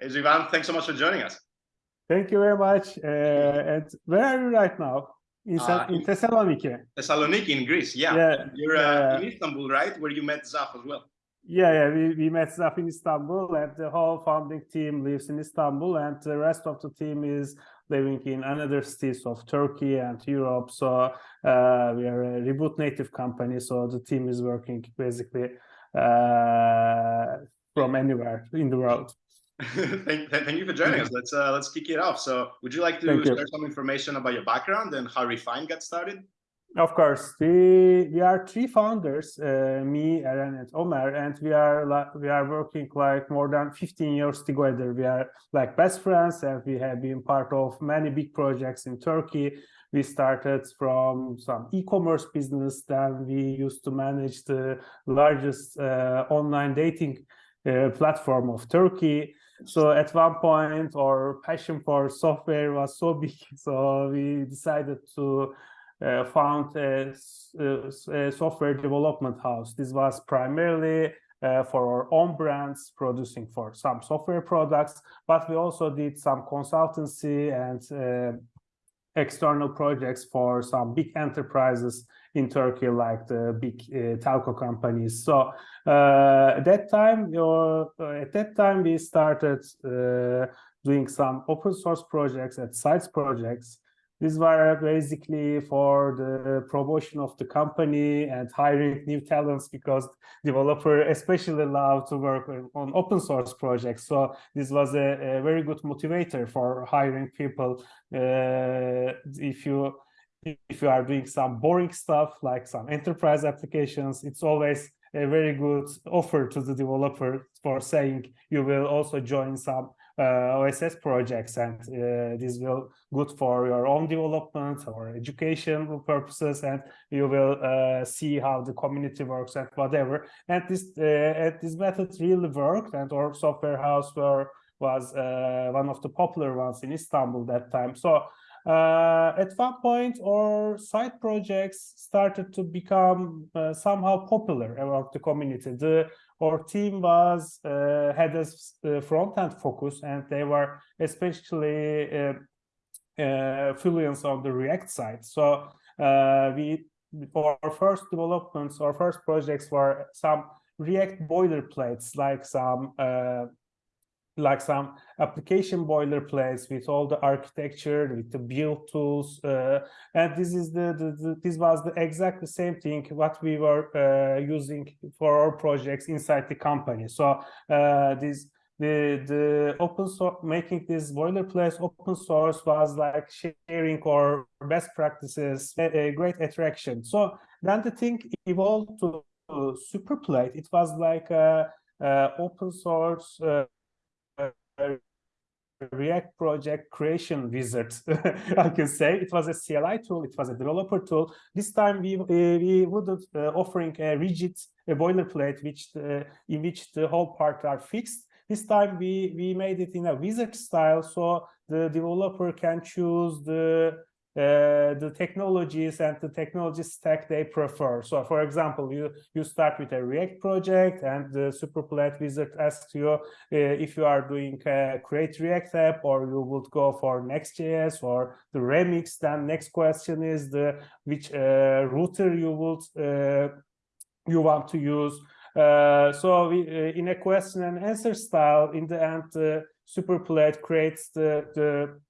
Hey, Ivan, thanks so much for joining us. Thank you very much. Uh, and where are you right now? In, uh, in Thessaloniki. Thessaloniki in Greece, yeah. yeah You're uh, in Istanbul, right? Where you met Zaf as well. Yeah, yeah, we, we met Zaf in Istanbul and the whole founding team lives in Istanbul and the rest of the team is living in another cities of Turkey and Europe. So uh, we are a reboot native company. So the team is working basically uh, from anywhere in the world. thank, thank you for joining us. Let's uh, let's kick it off. So, would you like to thank share you. some information about your background and how Refine got started? Of course, we we are three founders, uh, me, Eren, and Omer, and we are we are working like more than 15 years together. We are like best friends, and we have been part of many big projects in Turkey. We started from some e-commerce business, then we used to manage the largest uh, online dating uh, platform of Turkey. So at one point, our passion for software was so big, so we decided to uh, found a, a, software development house. This was primarily uh, for our own brands, producing for some software products, but we also did some consultancy and uh, external projects for some big enterprises in Turkey, like the big uh, telco companies. So uh, at that time, or at that time, we started uh, doing some open source projects at sites projects these were basically for the promotion of the company and hiring new talents because developer especially love to work on open source projects. So this was a, a very good motivator for hiring people. Uh, if you if you are doing some boring stuff like some enterprise applications, it's always a very good offer to the developer for saying you will also join some uh, OSS projects, and uh, this will good for your own development or educational purposes, and you will uh, see how the community works and whatever. And this and this method really worked, and our software house were was one of the popular ones in Istanbul that time. So uh, at one point, our side projects started to become uh, somehow popular among the community. The our team was uh, had a uh, front end focus, and they were especially uh, fluent on the React side. So we our first developments, our first projects were some React boilerplates, like some like some application boilerplates with all the architecture with the build tools uh, and this is the, the, the, this was the exact the same thing what we were uh, using for our projects inside the company. So uh, this the the open source making this boilerplate open source was like sharing our best practices a, a great attraction. So then the thing evolved to superplate. It was like a, a open source uh, React project creation wizard, I can say. It was a CLI tool, it was a developer tool. This time we uh, we wouldn't uh, offering a rigid a boilerplate which uh, in which the whole part are fixed. This time we we made it in a wizard style, so the developer can choose the uh, the technologies and the technology stack they prefer. So for example, you, you start with a React project and the Superplate wizard asks you uh, if you are doing a create React app or you would go for Next.js or the Remix. Then next question is the which uh, router you would uh, you want to use. Uh, so we, in a question and answer style, in the end, Superplate creates the, the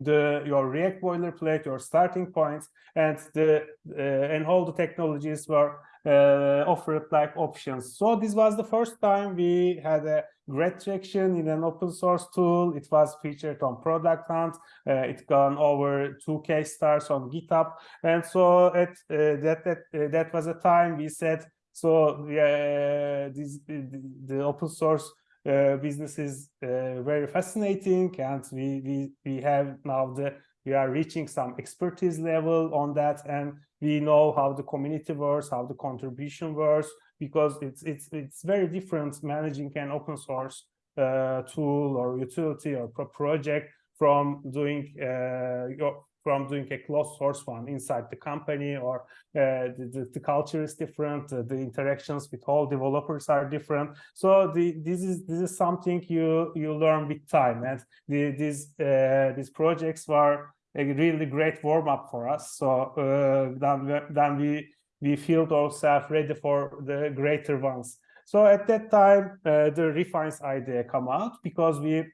the your React boilerplate, your starting points, and the uh, and all the technologies were uh, offered like options. So this was the first time we had a great traction in an open source tool. It was featured on Product Hunt. Uh, it gone over 2k stars on GitHub, and so at uh, that that uh, that was a time we said so uh, this the, the open source uh, business is uh, very fascinating. And we, we we have now the we are reaching some expertise level on that. And we know how the community works how the contribution works because it's it's it's very different managing an open source uh, tool or utility or pro project from doing uh, your from doing a closed source one inside the company or uh, the, the, culture is different uh, the interactions with all developers are different. So the, this is this is something you you learn with time. And the, these uh, these projects were a really great warm up for us. So uh, then, then we we feel ourselves ready for the greater ones. So at that time uh, the refines idea come out because we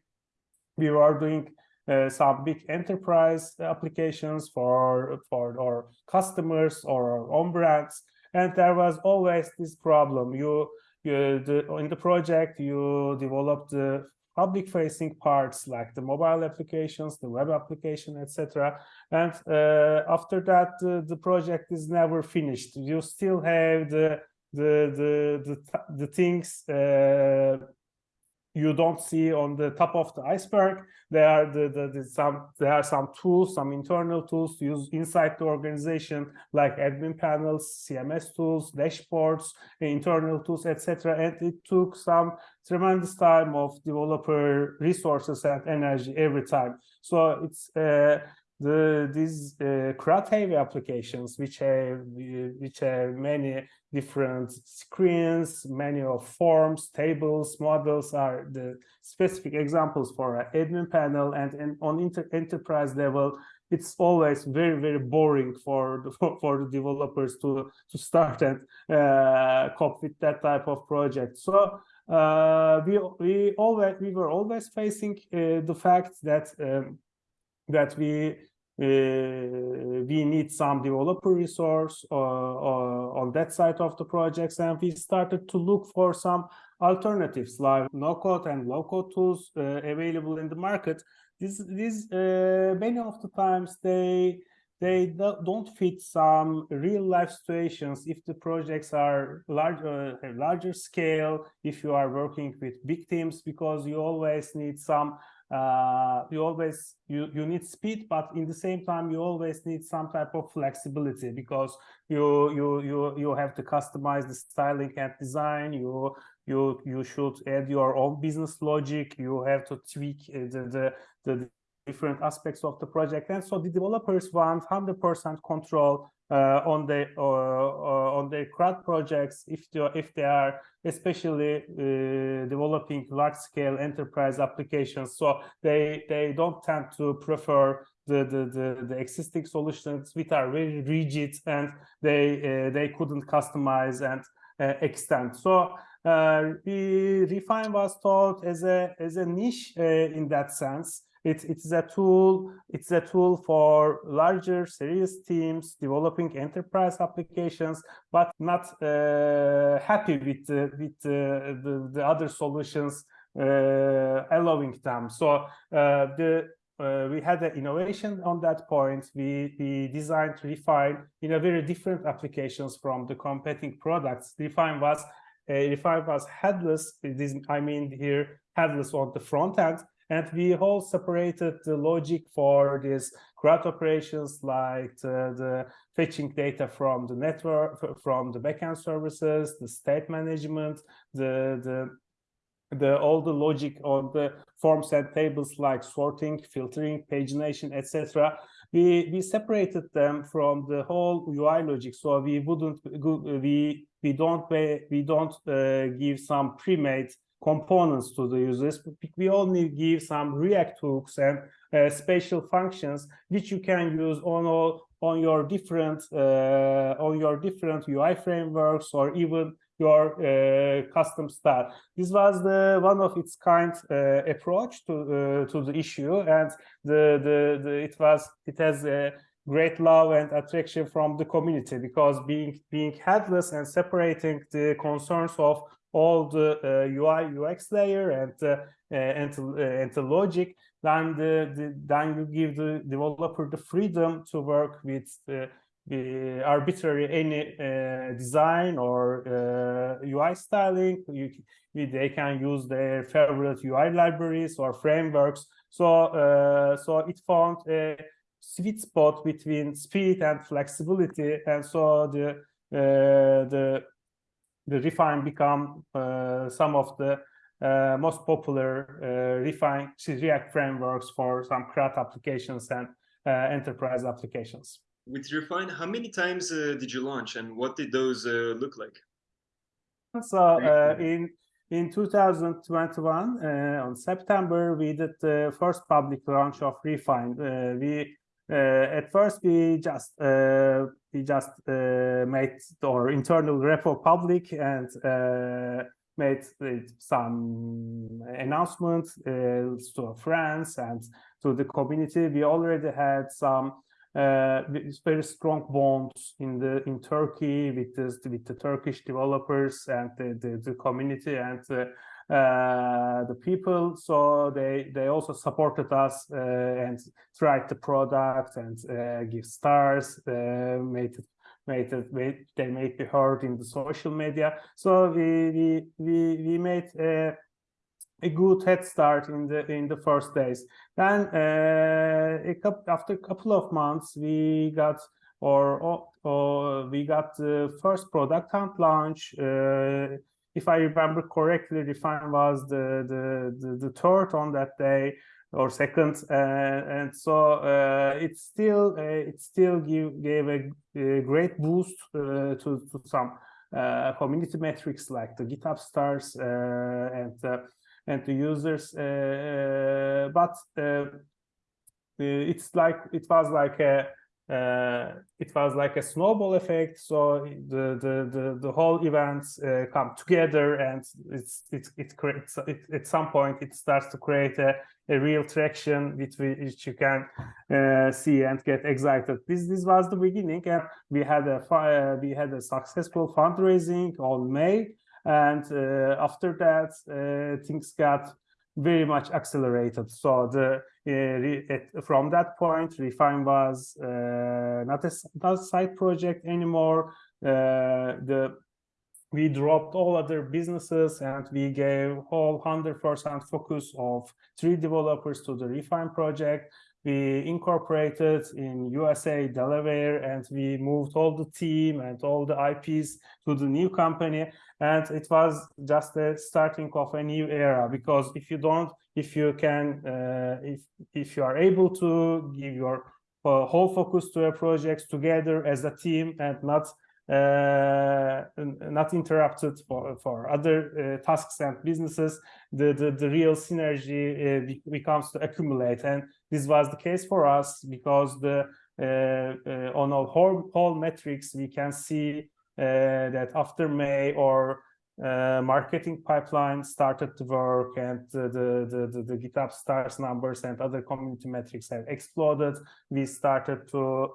we were doing uh, some big enterprise applications for for our customers or our own brands. And there was always this problem. You you the, in the project you develop the public facing parts like the mobile applications the web application etc and uh, after that uh, the project is never finished. You still have the the the the, the things uh, you don't see on the top of the iceberg. There are the, the, the, some there are some tools, some internal tools to use inside the organization, like admin panels, CMS tools, dashboards, internal tools, etc. And it took some tremendous time of developer resources and energy every time. So it's uh, the these uh, heavy applications which have which have many different screens many of forms tables models are the specific examples for an admin panel. And, and on inter enterprise level it's always very very boring for the, for the developers to to start and uh, cope with that type of project. So uh, we we always we were always facing uh, the fact that um, that we we need some developer resource uh, uh, on that side of the projects and we started to look for some alternatives like no-code and low-code tools uh, available in the market. These uh, many of the times they they don't fit some real life situations. If the projects are large uh, larger scale if you are working with big teams because you always need some uh, you always you you need speed but in the same time you always need some type of flexibility because you you you you have to customize the styling and design. You you you should add your own business logic. You have to tweak uh, the the, the different aspects of the project. And so the developers want 100 percent control uh, on the uh, uh, on their CRUD projects if they if they are especially developing large scale enterprise applications. So they they don't tend to prefer the, the, the, the, existing solutions which are very rigid and they uh, they couldn't customize and uh, extend. So uh, Refine was thought as a as a niche in that sense. It's it's a tool. It's a tool for larger, serious teams developing enterprise applications, but not uh, happy with uh, with uh, the the other solutions uh, allowing them. So uh, the uh, we had an innovation on that point. We, we designed Refine in a very different applications from the competing products. Refine was uh, Refine was headless. This, I mean here headless on the front end, and we all separated the logic for these CRUD operations like the, the, fetching data from the network, from the backend services, the state management, the, the the all the logic on the forms and tables like sorting, filtering, pagination, etc. We we separated them from the whole UI logic, so we wouldn't we we don't pay, we don't uh, give some pre-made components to the users. We only give some React hooks and uh, special functions which you can use on all on your different uh, on your different UI frameworks or even your uh, custom style. This was the one of its kind uh, approach to uh, to the issue, and the, the the it was it has a great love and attraction from the community because being being headless and separating the concerns of all the UI uh, UX layer and uh, uh, and and the logic, then the, the, then you give the developer the freedom to work with the, arbitrary any uh, design or uh, UI styling. You, they can use their favorite UI libraries or frameworks. So so it found a sweet spot between speed and flexibility, and so the the the refine become uh, some of the uh, most popular uh, refine React frameworks for some CRUD applications and enterprise applications. With Refine, how many times did you launch and what did those look like? So in in 2021 uh, on september we did the first public launch of refine uh, we uh, at first we just we just made our internal repo public and made some announcements to friends and to the community. We already had some uh, very strong bonds in the in Turkey with the with the Turkish developers and the the, the community and uh, uh, the people. So they they also supported us uh, and tried the product and uh, give stars, uh, made it made it made, they made it heard in the social media. So we we we we made a good head start in the in the first days. Then uh, a couple, after a couple of months, we got or, or, or we got the first product hunt launch. Uh, if I remember correctly, Refine was the, the the, the third on that day or second, uh, and so uh, it still uh, it still give, gave a, a great boost uh, to to some community metrics like the GitHub stars and and to users uh, uh, but uh, it's like it was like a uh, it was like a snowball effect. So the the the, the whole events uh, come together and it's it's it creates it, at some point it starts to create a, a real traction which, which you can uh, see and get excited. This this was the beginning and we had a we had a successful fundraising on may and uh, after that uh, things got very much accelerated. So the uh, from that point refine was not a, not a side project anymore. The we dropped all other businesses and we gave whole 100% focus of three developers to the refine project we incorporated in USA, Delaware, and we moved all the team and all the IPs to the new company. And it was just the starting of a new era because if you don't, if you can, uh, if if you are able to give your uh, whole focus to a project together as a team and not uh, not interrupted for, for other uh, tasks and businesses, the, the, the real synergy uh, becomes to accumulate. And this was the case for us because the on our whole, whole metrics, we can see that after May or uh, marketing pipeline started to work and uh, the, the, the, the, GitHub stars numbers and other community metrics have exploded. We started to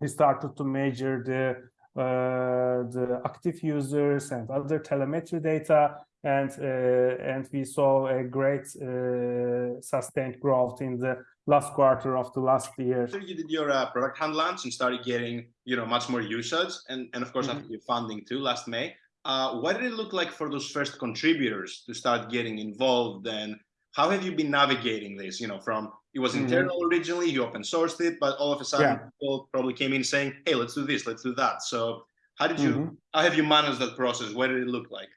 we started to measure the uh, the active users and other telemetry data and uh, and we saw a great uh, sustained growth in the last quarter of the last year. After you did your uh, product hunt launch and started getting you know much more usage and and of course mm -hmm. after your funding too last May, uh, what did it look like for those first contributors to start getting involved and how have you been navigating this you know from it was mm-hmm. internal mm -hmm. originally, you open sourced it, but all of a sudden yeah. people probably came in saying, hey, let's do this, let's do that. So how did you, mm -hmm. how have you managed that process? What did it look like?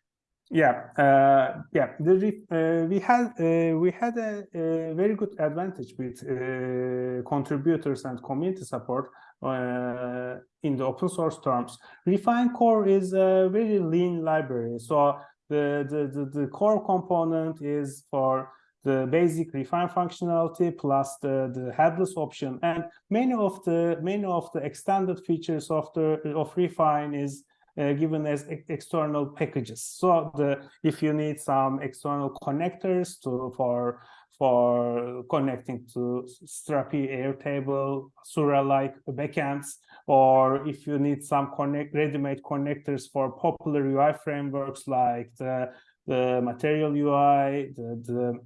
Yeah, uh, yeah. The, uh, we had uh, we had a, a, very good advantage with uh, contributors and community support uh, in the open source terms. Refine Core is a very lean library, so the the the, the core component is for the basic refine functionality plus the, the headless option and many of the many of the extended features of the of refine is uh, given as external packages. So the if you need some external connectors to for for connecting to Strapi, Airtable, Hasura-like backends, or if you need some connect ready-made connectors for popular UI frameworks like the the material UI, the, the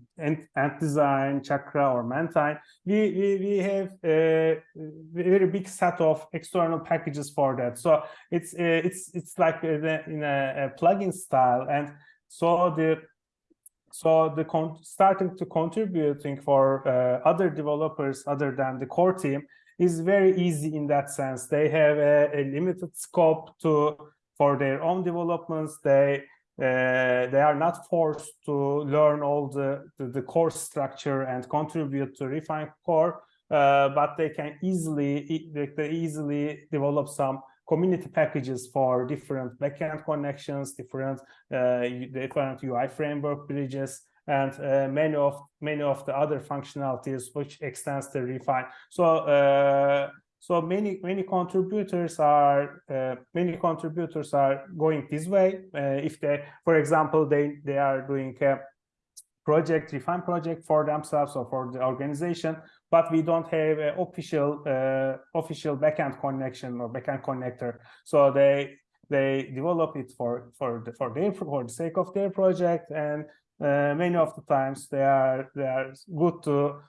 ant, design, chakra or mantine, we, we, we have a very big set of external packages for that. So it's it's it's like in a, in a, a plugin style. And so the so the starting to contributing for uh, other developers other than the core team is very easy in that sense. They have a, a limited scope to for their own developments. They uh, they are not forced to learn all the, the, the, course structure and contribute to refine core uh, but they can easily they easily develop some community packages for different backend connections, different uh, different UI framework bridges, and uh, many of many of the other functionalities which extends the refine. So uh, so many many contributors are uh, many contributors are going this way. Uh, if they, for example, they they are doing a project refine project for themselves or for the organization, but we don't have an official uh, official backend connection or backend connector. So they they develop it for for the, for their for the sake of their project and uh, many of the times they are they are good to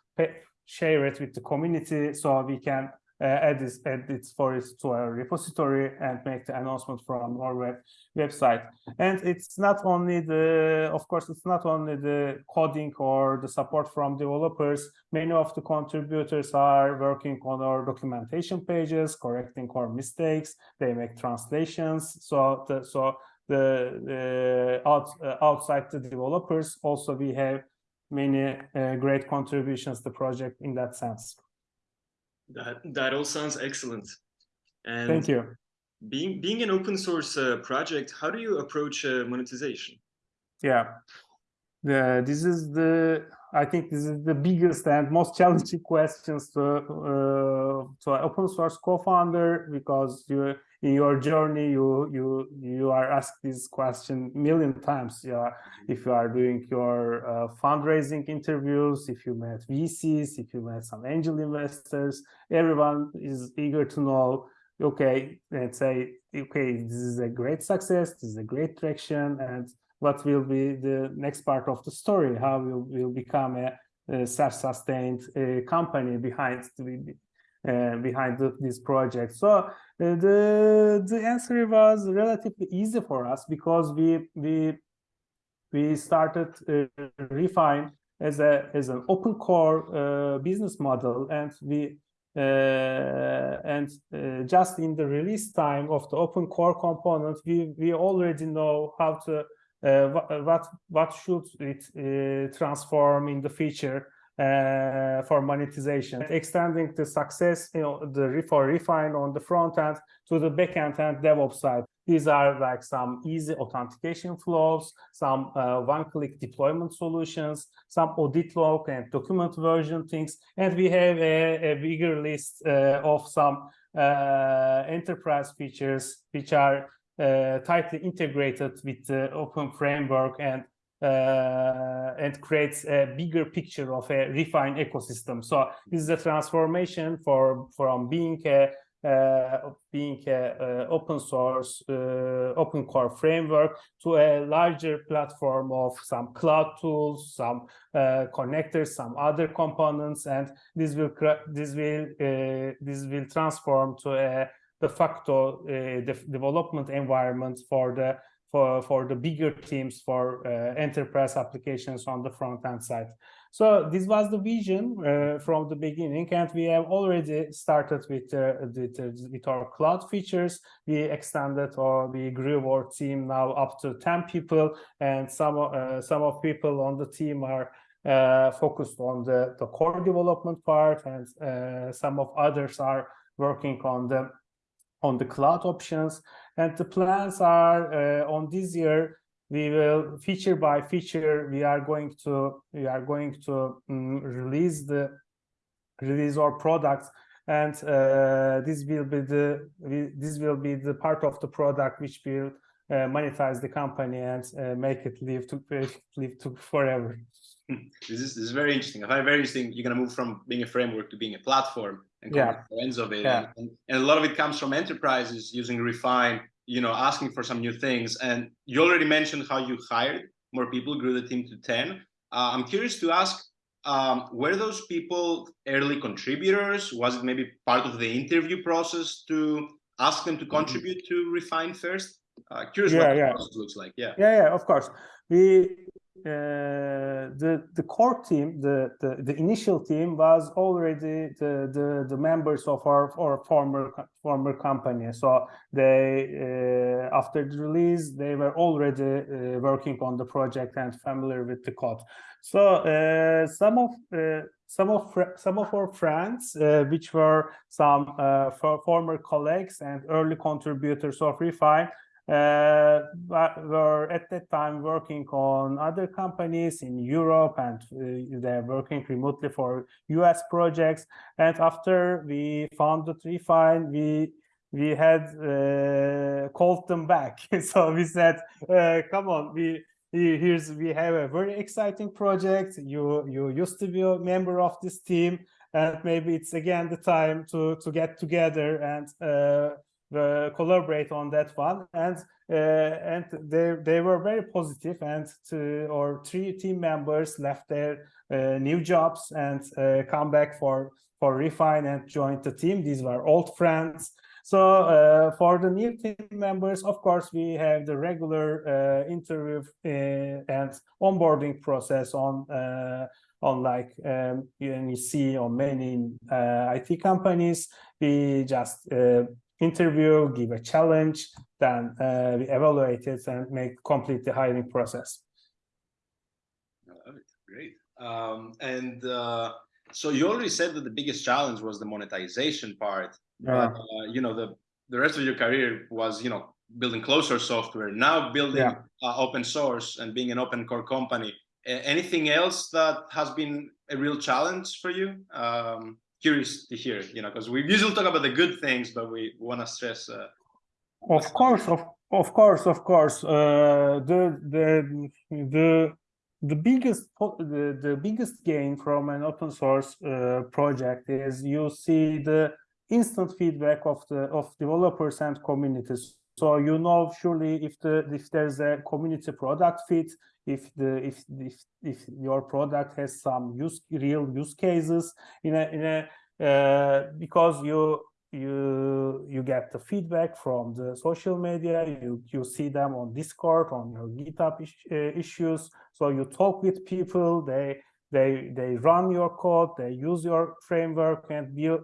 share it with the community so we can add this add it for it to our repository and make the announcement from our web website. And it's not only the of course it's not only the coding or the support from developers. Many of the contributors are working on our documentation pages correcting our mistakes. They make translations. So the so the, the out, uh, outside the developers also we have many uh, great contributions to the project in that sense That that all sounds excellent. And thank you being being an open source uh, project, how do you approach uh, monetization? yeah the, this is the i think this is the biggest and most challenging questions to uh, to an open source co-founder because you in your journey you you you are asked this question million times. Yeah if you are doing your uh, fundraising interviews if you met vcs if you met some angel investors everyone is eager to know okay let's say okay this is a great success this is a great traction and what will be the next part of the story? How will will become a, a self-sustained uh, company behind the, uh, behind the, this project? So the the answer was relatively easy for us because we we we started uh, refine as a as an open core uh, business model and we uh, and uh, just in the release time of the open core component we we already know how to uh, what what should it uh, transform in the feature uh, for monetization extending the success you know the for refine on the front end to the backend and DevOps side. These are like some easy authentication flows, some uh, one-click deployment solutions, some audit log and document version things, and we have a, a bigger list uh, of some uh, enterprise features which are uh, tightly integrated with the open framework and uh, and creates a bigger picture of a refined ecosystem. So this is a transformation for from being a uh, being a, uh, open source, uh, open core framework to a larger platform of some cloud tools, some uh, connectors, some other components, and this will this will uh, this will transform to a de facto uh, de- development environment for the for, for the bigger teams for uh, enterprise applications on the front end side. So this was the vision uh, from the beginning, and we have already started with, uh, with, uh, with our cloud features. We extended or we grew our team now up to 10 people, and some, uh, some of people on the team are uh, focused on the, the core development part, and some of others are working on the on the cloud options. And the plans are uh, on this year, we will feature by feature, we are going to we are going to um, release the release our products and uh, this will be the this will be the part of the product which will uh, monetize the company and uh, make it live to live to forever. This is, this is very interesting. I find very interesting. You're gonna move from being a framework to being a platform and Yeah. the ends of it. Yeah. And, and a lot of it comes from enterprises using Refine, you know, asking for some new things. And you already mentioned how you hired more people, grew the team to 10. Uh, I'm curious to ask, um, were those people early contributors? Was it maybe part of the interview process to ask them to contribute to Refine first? Uh, curious Mm-hmm. Yeah, what the yeah. process looks like. Yeah. yeah yeah of course we the the core team the, the the initial team was already the the, the members of our, our former former company. So they uh, after the release they were already uh, working on the project and familiar with the code. So uh, some of uh, some of some of our friends, uh, which were some uh, for former colleagues and early contributors of Refine, uh, were at that time working on other companies in Europe, and uh, they're working remotely for US projects. And after we founded Refine, we we had uh, called them back. so we said, uh, "Come on, we." here's we have a very exciting project you you used to be a member of this team and maybe it's again the time to to get together and uh, collaborate on that one. And uh, and they they were very positive and to or three team members left their uh, new jobs and uh, come back for for refine and joined the team. These were old friends. So uh, for the new team members, of course, we have the regular uh, interview and onboarding process on on like um, you, see on many IT companies. We just uh, interview, give a challenge, then uh, we evaluate it and make complete the hiring process. I love it. Great. Um, and uh, so you already said that the biggest challenge was the monetization part. Yeah. Uh, you know, the the rest of your career was, you know, building closer software. Now building Yeah. uh, open source and being an open core company. Anything else that has been a real challenge for you? Um, curious to hear, you know, because we usually talk about the good things, but we want to stress. Uh, Of course, of of course, of course. Uh, the the the the biggest the, the biggest gain from an open source uh, project is you see the instant feedback of the of developers and communities. So you know surely if the if there's a community product fit, if the if if if your product has some use real use cases in a in a uh, because you you you get the feedback from the social media you you see them on discord on your github is, uh, issues. So you talk with people they they they run your code they use your framework and build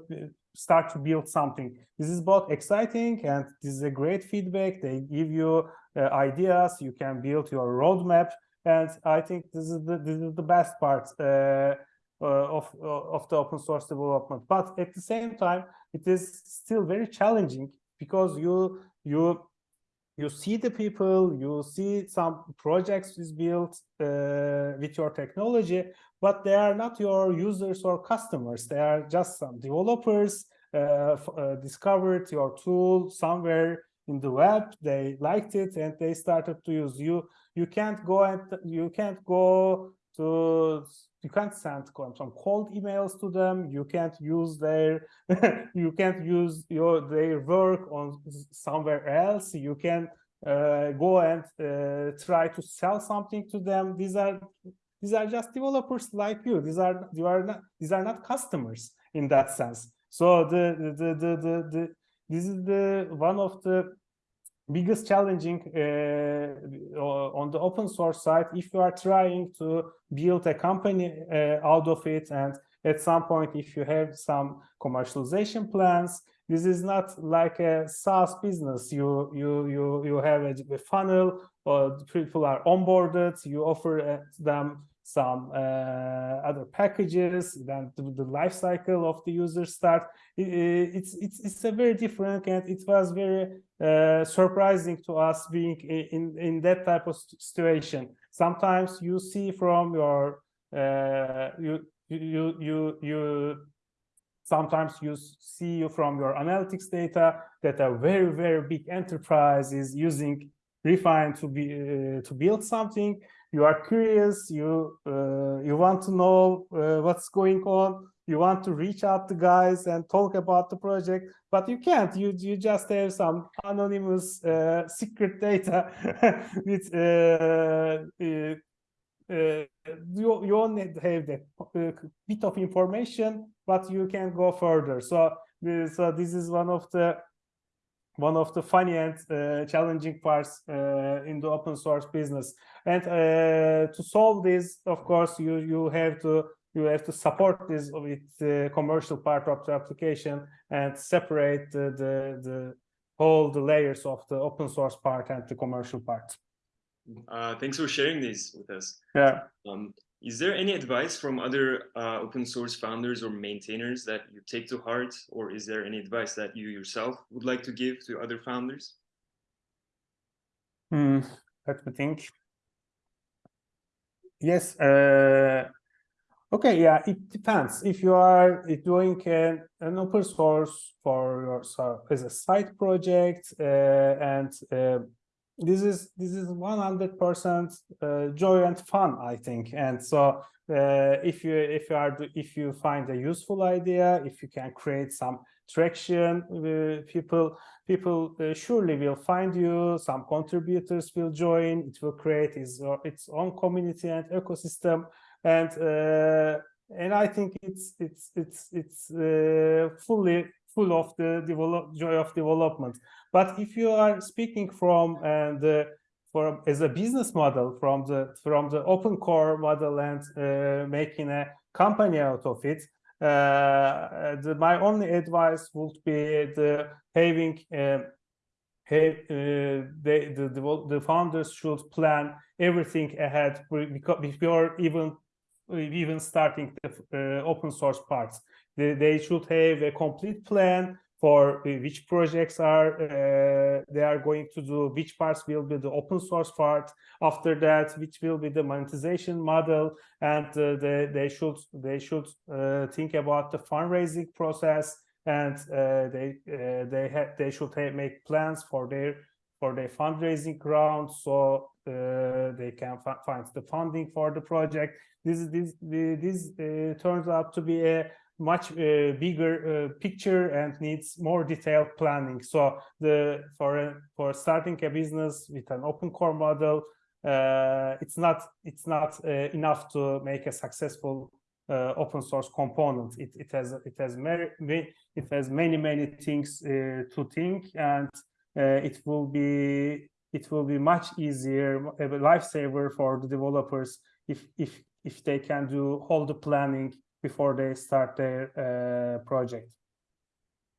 start to build something. This is both exciting and this is a great feedback. They give you uh, ideas. You can build your roadmap and i think this is the this is the best part uh, uh, of of the open source development. But at the same time it is still very challenging because you you you see the people you see some projects is built uh, with your technology but they are not your users or customers. They are just some developers uh, uh, discovered your tool somewhere in the web. They liked it and they started to use you you can't go and you can't go to you can't send some cold emails to them. You can't use their you can't use your their work on somewhere else. You can uh, go and uh, try to sell something to them. These are these are just developers like you. These are you are not these are not customers in that sense. So the the the the, the, the this is the one of the biggest challenging uh, on the open source side if you are trying to build a company uh, out of it and at some point if you have some commercialization plans this is not like a SaaS business. You you you you have a, funnel or people are onboarded you offer uh, them some uh, other packages then the, life cycle of the user start. It's it's it's a very different and it was very uh, surprising to us being in in that type of situation. Sometimes you see from your uh, you you you you sometimes you see from your analytics data that a very very big enterprise is using refine to be uh, to build something you are curious you uh, you want to know uh, what's going on you want to reach out to guys and talk about the project but you can't. You you just have some anonymous uh, secret data. With uh, uh, uh, you, you only have uh, bit of information but you can go further. So so this is one of the one of the funny and uh, challenging parts uh, in the open source business. And uh, to solve this of course you you have to you have to support this with the commercial part of the application and separate the the, the all the layers of the open source part and the commercial part. Uh, thanks for sharing these with us. yeah. Um, Is there any advice from other uh, open source founders or maintainers that you take to heart, or is there any advice that you yourself would like to give to other founders? Hmm, let me think. Yes. Uh, okay. Yeah. It depends. If you are doing an, an open source for yourself as a side project, uh, and uh, this is this is 100 percent uh, joy and fun i think. And so uh, if you if you are if you find a useful idea if you can create some traction uh, people people uh, surely will find you some contributors will join it will create its, its own community and ecosystem. And uh, and i think it's it's it's it's uh, fully full of the develop joy of development but if you are speaking from uh, from as a business model from the from the open core model and uh, making a company out of it, uh, the, my only advice would be the having uh, have, uh, the, the the founders should plan everything ahead before even even starting the uh, open source parts. They, should have a complete plan for which projects are uh, they are going to do, which parts will be the open source part. After that, which will be the monetization model, and uh, they they should they should uh, think about the fundraising process, and uh, they uh, they they should make plans for their for their fundraising round, so uh, they can find the funding for the project. This this this turns out to be a much uh, bigger uh, picture and needs more detailed planning. So the for for starting a business with an open core model, uh, it's not it's not uh, enough to make a successful uh, open source component. It it has it has many it has many many things uh, to think, and it will be it will be much easier a lifesaver for the developers if if if they can do all the planning before they start their uh, project.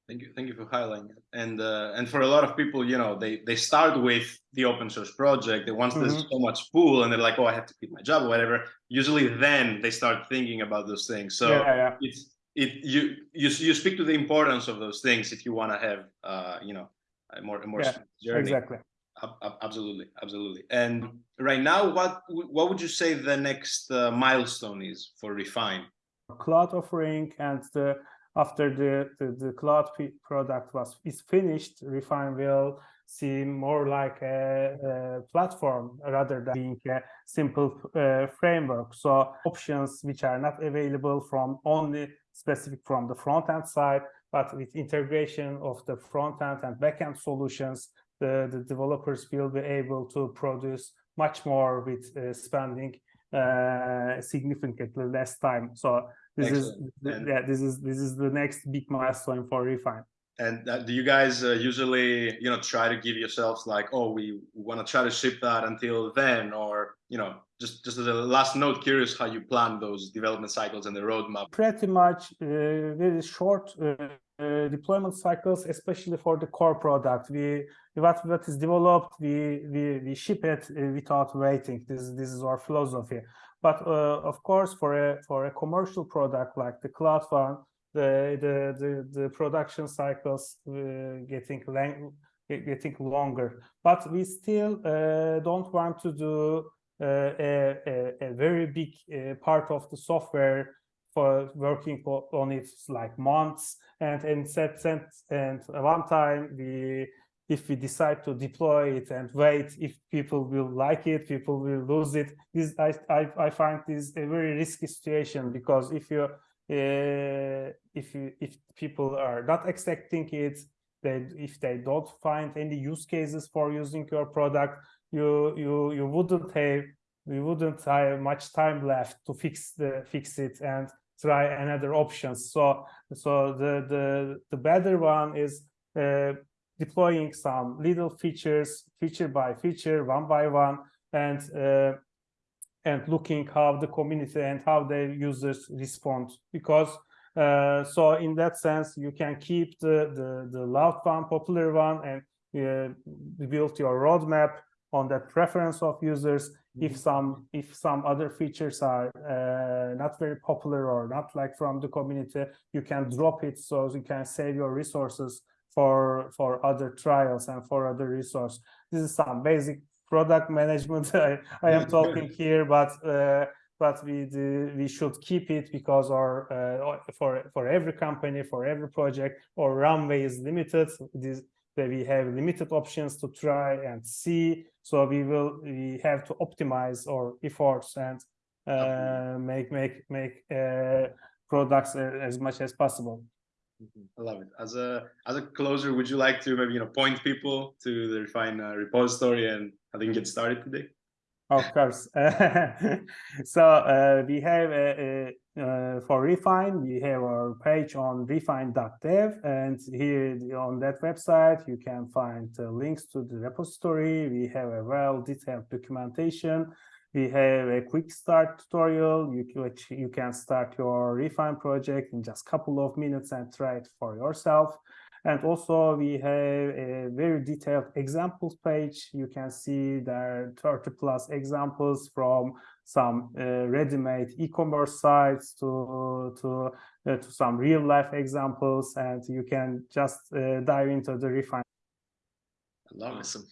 Thank you, thank you for highlighting it. And uh, and for a lot of people, you know, they they start with the open source project. They once mm -hmm. there's so much pool, and they're like, oh, I have to quit my job or whatever. Usually, then they start thinking about those things. So yeah, yeah. it's it you you you speak to the importance of those things if you want to have uh you know a more a more yeah, journey. Exactly absolutely absolutely and right now what what would you say the next uh, milestone is for refine cloud offering and the after the, the, the cloud product was is finished, Refine will seem more like a, a platform rather than being a simple uh, framework. So options which are not available from only specific from the front end side, but with integration of the front end and back end solutions, the, the developers will be able to produce much more with uh, spending uh, significantly less time. So this Excellent. is and, yeah this is this is the next big milestone for refine. And uh, do you guys uh, usually you know try to give yourselves like oh we want to try to ship that until then or you know just just as a last note curious how you plan those development cycles and the roadmap? Pretty much uh, very short uh, uh, deployment cycles especially for the core product. We what what is developed we we, we ship it uh, without waiting. This this is our philosophy but uh, of course, for a for a commercial product like the cloud one, the the the, the production cycles uh, getting getting longer. But we still uh, don't want to do uh, a, a, a, very big uh, part of the software for working on it like months and and set, set and one time we if we decide to deploy it and wait if people will like it people will lose it. This i i, I find this a very risky situation because if you uh, if you if people are not expecting it they if they don't find any use cases for using your product you you you wouldn't have you wouldn't have much time left to fix the fix it and try another options. So so the the the better one is uh, deploying some little features, feature by feature, one by one, and uh, and looking how the community and how the users respond. Because uh, so in that sense, you can keep the the the loud one, popular one, and uh, build your roadmap on that preference of users Mm-hmm. if some if some other features are uh, not very popular or not like from the community you can drop it so you can save your resources for for other trials and for other resource this is some basic product management i, I am talking here but uh, but we do, we should keep it because our uh, for for every company for every project our runway is limited. This that we have limited options to try and see. So we will we have to optimize our efforts and uh, make make make uh, products as much as possible. I love it. As a as a closer, would you like to maybe you know point people to the Refine uh, repository and they can get started today? Of course. so uh, we have uh, uh, for Refine, we have our page on refine.dev, and here on that website you can find uh, links to the repository. We have a well detailed documentation. We have a quick start tutorial. You which you can start your Refine project in just a couple of minutes and try it for yourself. And also we have a very detailed examples page. You can see there are 30 plus examples from some uh, ready-made e-commerce sites to to uh, to some real life examples, and you can just uh, dive into the refine. Awesome.